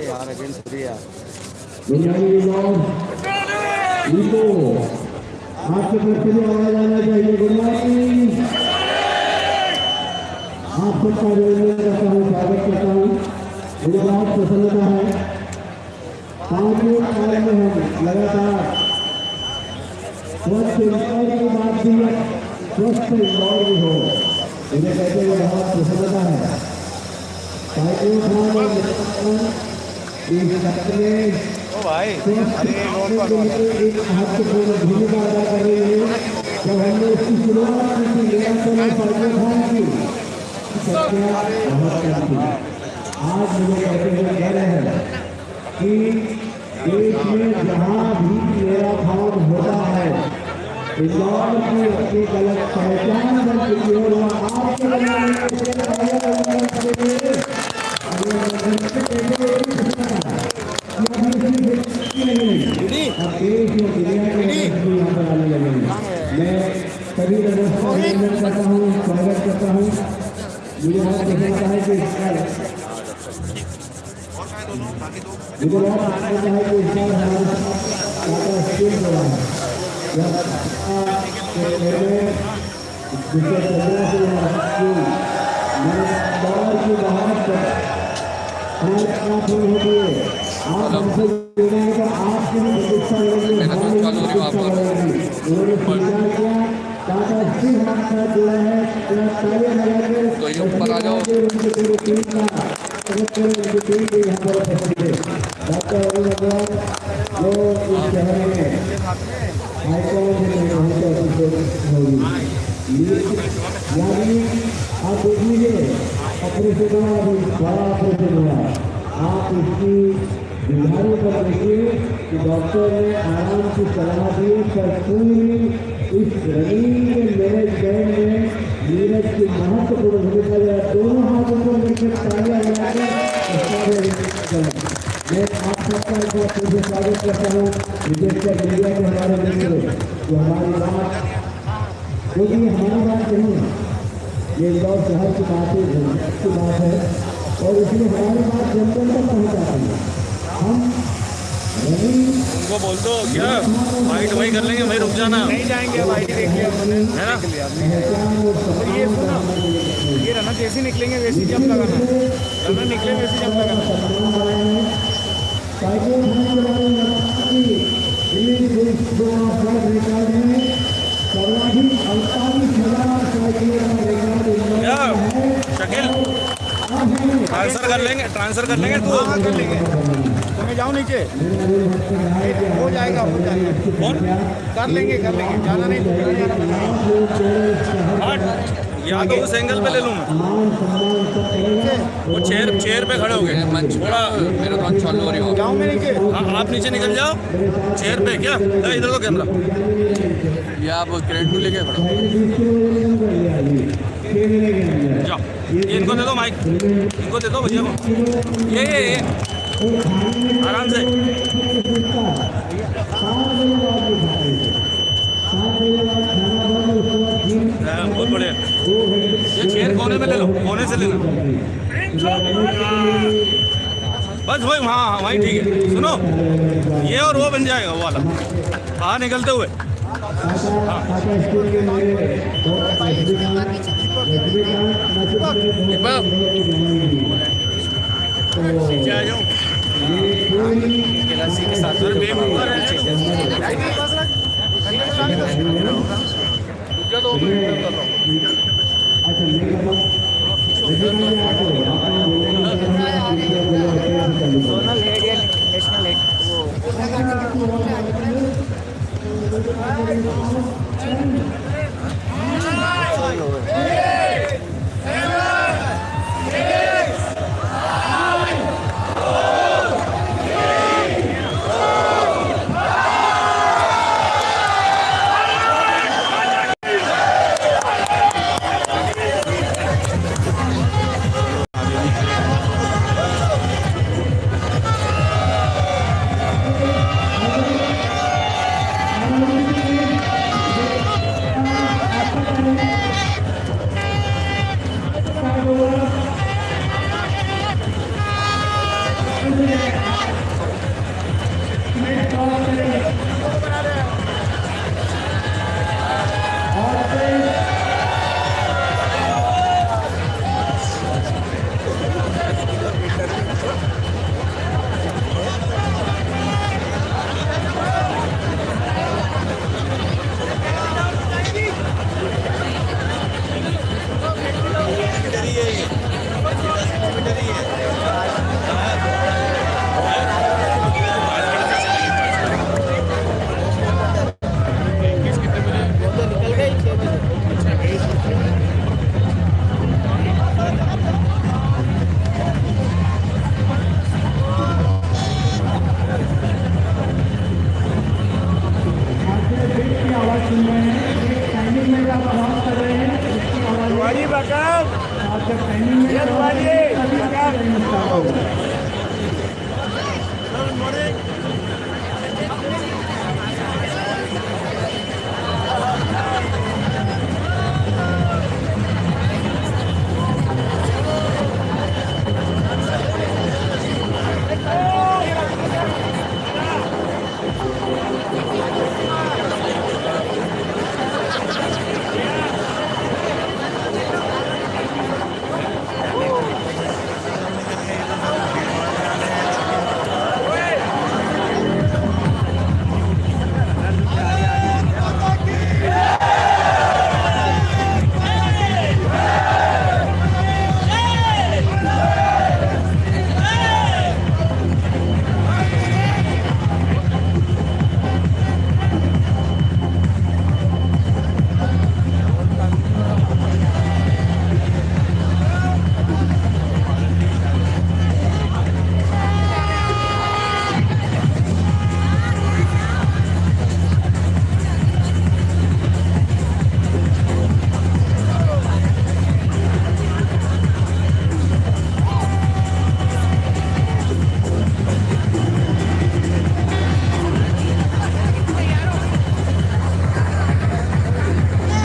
यार against three यार नीको आपके से भी आवाज़ आना चाहिए गुड मॉर्निंग आप सबका अभिनंदन करता हूँ स्वागत करता हूँ मुझे बहुत प्रसन्नता है पाँचवें साल में हम लगातार स्वस्थ इंदौर की बात भी स्वस्थ इंदौर भी हो मुझे कहते हुए बहुत प्रसन्नता है भूमिका अदा कर रही है जब हमने इसकी शुरुआत की निरंतर फर्जन खान की संख्या बहुत कम आज मुझे कहते हुए कह रहे हैं कि देश में जहाँ भी मेरा काम होता है इंदौर की अपनी गलत पहचान बन मैं सभी लोगों का अभिनंदन करता हूँ स्वागत करता हूँ। मुझे बहुत प्रसन्नता है कि इस साल मुझे बहुत प्रसन्नता है कि इस साल हमारे साथ टाटा स्टील रहा है जिसके चंद्रा से मैं दौर की बाहर होती है आप हमसे जुड़े हैं तो आपकी। भी प्रतीक्षा है तो ये ऊपर आ जाओ। आप देख लीजिए ऑपरेशन हुआ बड़ा ऑपरेशन आप इसकी बीमारी पर देखिए कि डॉक्टर ने आराम की सलाह दी पर पूरी इस रनिंग मैनेजमेंट में नीरज की महत्वपूर्ण भूमिका जो दोनों हाथों को लेकर तालियाँ लगाकर मैं आप सबका एक बार फिर से स्वागत करता हूँ विशेषकर मीडिया के हमारे मित्र जो हमारी बात क्योंकि हमारी बात नहीं है, ये इंदौर शहर की बात है की बात है। और इसलिए हमारी बात जन जन तक पहुँचाती है। उनको बोल दो क्या? वाइट वही कर लेंगे भाई रुक जाना। नहीं जाएँगे भाई देखिए हमने। है ना? ये सुनो ये रना जैसे निकलेंगे वैसे जंप लगाना। रना निकले वैसे जंप लगाना। शकील ट्रांसफ़र कर लेंगे ट्रांसफ़र कर लेंगे तू। हाँ कर लेंगे। तो मैं जाऊँ नीचे? हो जाएगा हो जाएगा। कौन? कर लेंगे कर लेंगे। जाना नहीं तो जाना जाना हट। या तो उस एंगल पे ले लूँ मैं। वो चेयर चेयर पे खड़े हो गए। थोड़ा मेरा तो अच्छा लो रही हो जाऊँ मैं नीचे? हाँ, आप नीचे निकल जाओ। चेयर पे क्या? ला इधर दो कैमरा ये आप क्रेडिट को लेके खड़ो। जाओ। इनको दे दो माइक इनको दे दो भैया को। ये ये ये। आराम से। हाँ, बहुत बढ़िया। ये चेयर कोने में ले लो कोने से ले लो। बस वही हाँ हाँ वही ठीक है। सुनो ये और वो बन जाएगा वो वाला। बाहर निकलते हुए। नीचे आ जाओ सर बेवकूफ़ है सोनल हेड या नेशनल हेड वो